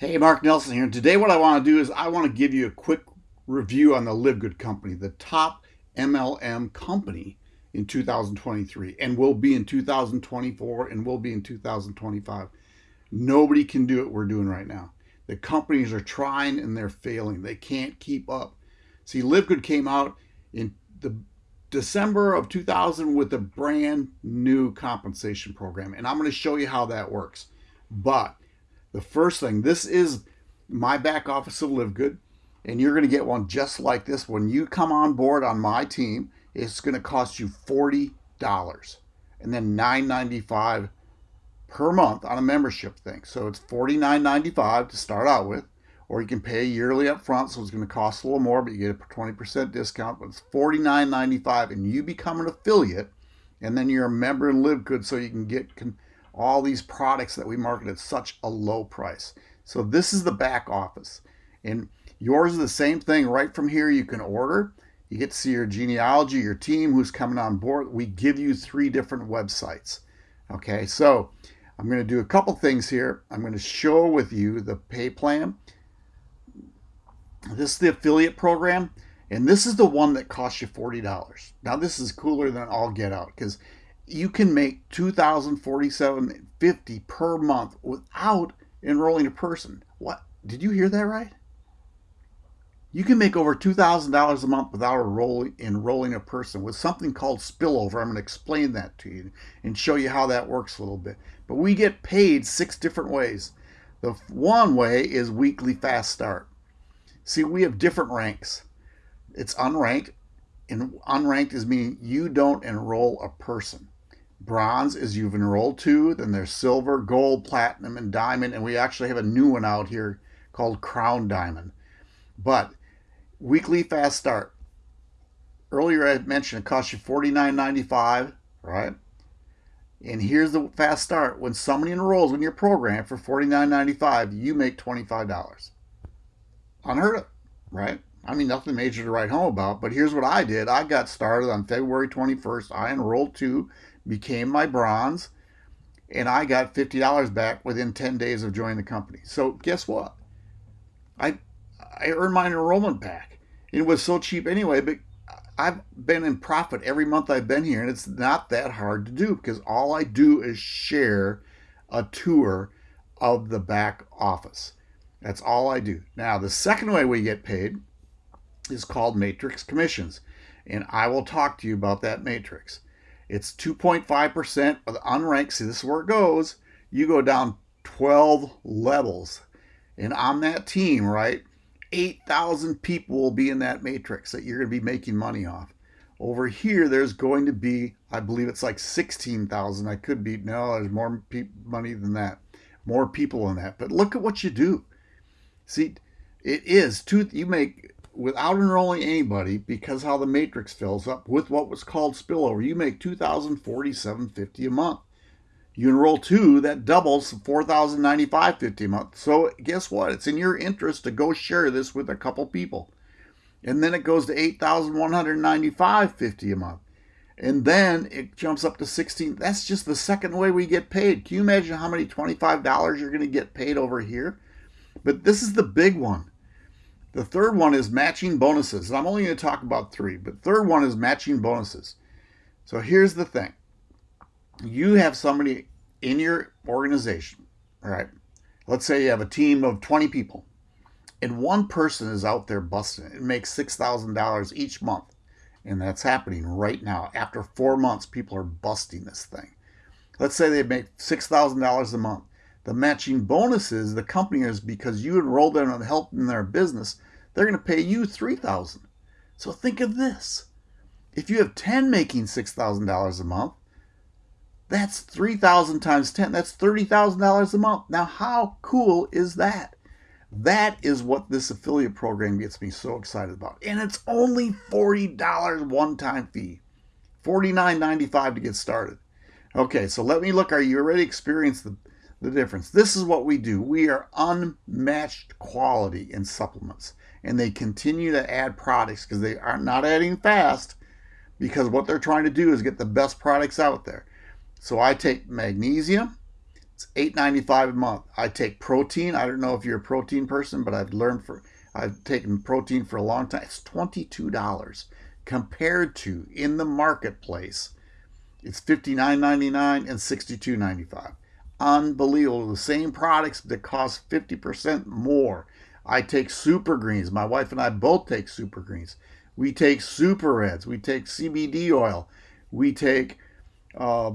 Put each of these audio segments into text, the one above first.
Hey, Mark Nelson here. Today, what I want to do is I want to give you a quick review on the Live Good Company, the top MLM company in 2023, and will be in 2024, and will be in 2025. Nobody can do what we're doing right now. The companies are trying and they're failing. They can't keep up. See, Live Good came out in the December of 2000 with a brand new compensation program, and I'm going to show you how that works. But the first thing, this is my back office of Live Good, and you're going to get one just like this. When you come on board on my team, it's going to cost you $40 and then $9.95 per month on a membership thing. So it's $49.95 to start out with, or you can pay yearly up front, so it's going to cost a little more, but you get a 20% discount, but it's $49.95 and you become an affiliate, and then you're a member in Live Good so you can get all these products that we market at such a low price. So this is the back office. And yours is the same thing right from here. You can order. You get to see your genealogy, your team, who's coming on board. We give you three different websites. Okay, so I'm going to do a couple things here. I'm going to show with you the pay plan. This is the affiliate program, and this is the one that costs you $40. Now, this is cooler than all get out because you can make 2047.50 per month without enrolling a person. What? Did you hear that right? You can make over $2,000 a month without enrolling, enrolling a person with something called spillover. I'm going to explain that to you and show you how that works a little bit. But we get paid six different ways. The one way is weekly fast start. See, we have different ranks. It's unranked, and unranked is meaning you don't enroll a person. Bronze is you've enrolled two, then there's silver, gold, platinum, and diamond, and we actually have a new one out here called Crown Diamond. But weekly fast start. Earlier I mentioned it costs you $49.95, right? And here's the fast start. When somebody enrolls in your program for $49.95, you make $25. Unheard of, right? I mean, nothing major to write home about, but here's what I did. I got started on February 21st. I enrolled two became my bronze, and I got $50 back within 10 days of joining the company. So guess what? I I earned my enrollment back. It was so cheap anyway, but I've been in profit every month I've been here, and it's not that hard to do because all I do is share a tour of the back office. That's all I do. Now, the second way we get paid is called matrix commissions, and I will talk to you about that matrix. It's 2.5% of the unranked. See, this is where it goes. You go down 12 levels. And on that team, right, 8,000 people will be in that matrix that you're going to be making money off. Over here, there's going to be, I believe it's like 16,000. I could be, no, there's more money than that. More people than that. But look at what you do. See, it is two, you make without enrolling anybody because how the matrix fills up with what was called spillover. You make 2047.50 a month. You enroll two that doubles 4095.50 a month. So guess what? It's in your interest to go share this with a couple people. And then it goes to 8195.50 a month. And then it jumps up to 16 that's just the second way we get paid. Can you imagine how many $25 you're going to get paid over here? But this is the big one the third one is matching bonuses. I'm only going to talk about three, but third one is matching bonuses. So here's the thing. You have somebody in your organization, all right? Let's say you have a team of 20 people, and one person is out there busting it. It makes $6,000 each month. And that's happening right now. After four months, people are busting this thing. Let's say they make $6,000 a month. The matching bonuses, the company is because you enrolled them and helped in their business, they're going to pay you 3000 So think of this. If you have 10 making $6,000 a month, that's 3000 times 10. That's $30,000 a month. Now, how cool is that? That is what this affiliate program gets me so excited about. And it's only $40 one-time fee. $49.95 to get started. Okay, so let me look. Are you already experienced the, the difference? This is what we do. We are unmatched quality in supplements and they continue to add products because they are not adding fast because what they're trying to do is get the best products out there. So I take magnesium, It's $8.95 a month. I take protein. I don't know if you're a protein person, but I've learned for I've taken protein for a long time. It's $22 compared to in the marketplace. It's $59.99 and $62.95. Unbelievable. The same products that cost 50% more. I take super greens. My wife and I both take super greens. We take super reds. We take CBD oil. We take uh,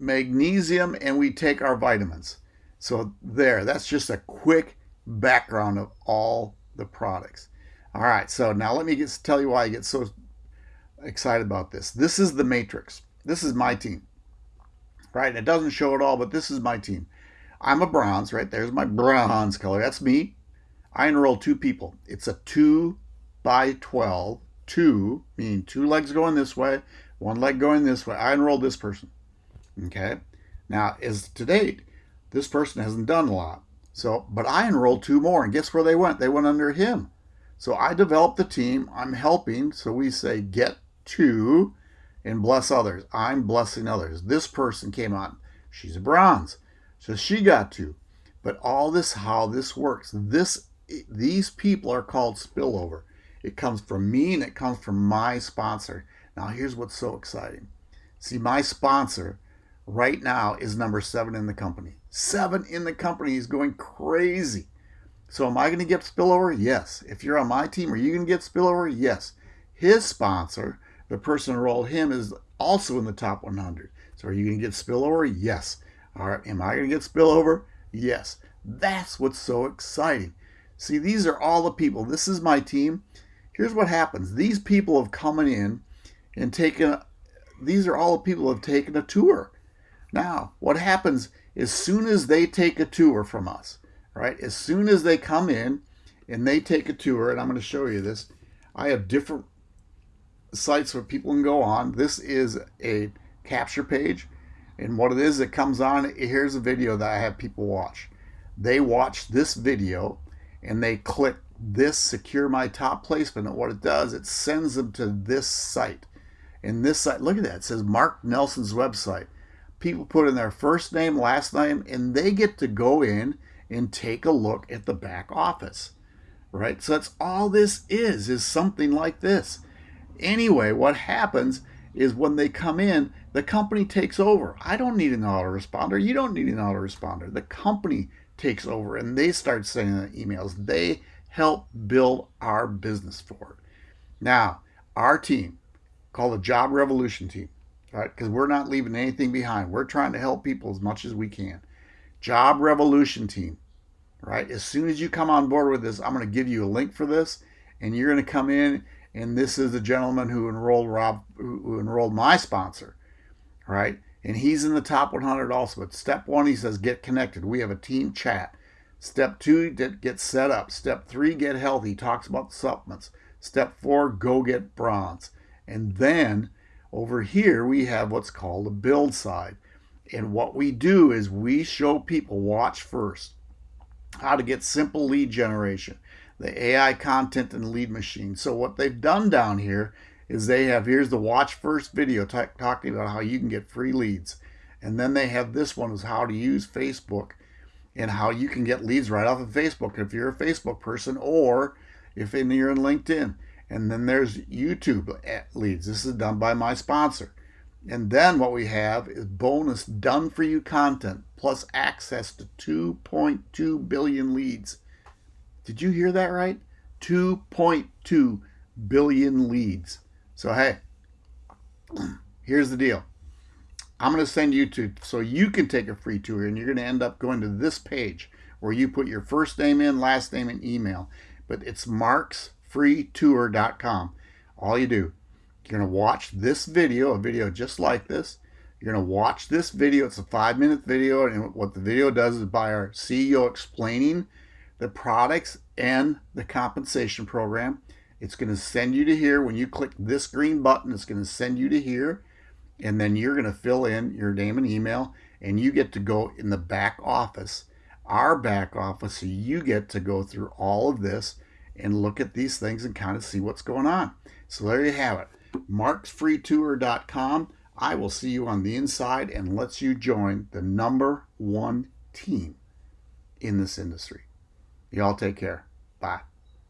magnesium and we take our vitamins. So there, that's just a quick background of all the products. All right, so now let me get, tell you why I get so excited about this. This is the matrix. This is my team, right? It doesn't show it all, but this is my team. I'm a bronze, right? There's my bronze color. That's me. I enroll two people. It's a two by 12, two, meaning two legs going this way, one leg going this way. I enrolled this person. Okay. Now, as to date, this person hasn't done a lot. So, but I enrolled two more, and guess where they went? They went under him. So I developed the team. I'm helping. So we say get two and bless others. I'm blessing others. This person came on. She's a bronze. So she got two. But all this, how this works, this these people are called spillover. It comes from me and it comes from my sponsor. Now, here's what's so exciting. See, my sponsor right now is number seven in the company. Seven in the company. He's going crazy. So, am I going to get spillover? Yes. If you're on my team, are you going to get spillover? Yes. His sponsor, the person who enrolled him, is also in the top 100. So, are you going to get spillover? Yes. All right. Am I going to get spillover? Yes. That's what's so exciting. See, these are all the people. This is my team. Here's what happens. These people have come in and taken, these are all the people have taken a tour. Now, what happens as soon as they take a tour from us, right? As soon as they come in and they take a tour, and I'm going to show you this, I have different sites where people can go on. This is a capture page. And what it is, it comes on, here's a video that I have people watch. They watch this video and they click this secure my top placement and what it does it sends them to this site. And this site look at that it says mark nelson's website. People put in their first name last name and they get to go in and take a look at the back office right? So that's all this is is something like this. Anyway what happens is when they come in the company takes over. I don't need an autoresponder. You don't need an autoresponder. The company takes over and they start sending the emails. They help build our business forward. Now, our team, called the Job Revolution Team, right? Because we're not leaving anything behind. We're trying to help people as much as we can. Job Revolution Team, right? As soon as you come on board with this, I'm going to give you a link for this, and you're going to come in, and this is the gentleman who enrolled Rob, who enrolled my sponsor, right? And he's in the top 100 also. But step one, he says, get connected. We have a team chat. Step two, get set up. Step three, get healthy. Talks about supplements. Step four, go get bronze. And then over here, we have what's called a build side. And what we do is we show people, watch first, how to get simple lead generation, the AI content and lead machine. So what they've done down here is they have here's the watch first video talking about how you can get free leads. And then they have this one is how to use facebook and how you can get leads right off of facebook if you're a facebook person or if you're in linkedin. And then there's youtube eh, leads. This is done by my sponsor. And then what we have is bonus done for you content plus access to 2.2 billion leads. Did you hear that right? 2.2 billion leads so, hey, here's the deal. I'm going to send you to, so you can take a free tour, and you're going to end up going to this page where you put your first name in, last name, and email. But it's marksfreetour.com. All you do, you're going to watch this video, a video just like this. You're going to watch this video. It's a five minute video. And what the video does is by our CEO explaining the products and the compensation program. It's going to send you to here. When you click this green button, it's going to send you to here. And then you're going to fill in your name and email. And you get to go in the back office, our back office. So you get to go through all of this and look at these things and kind of see what's going on. So there you have it. marksfreetour.com. I will see you on the inside and lets you join the number one team in this industry. Y'all take care. Bye.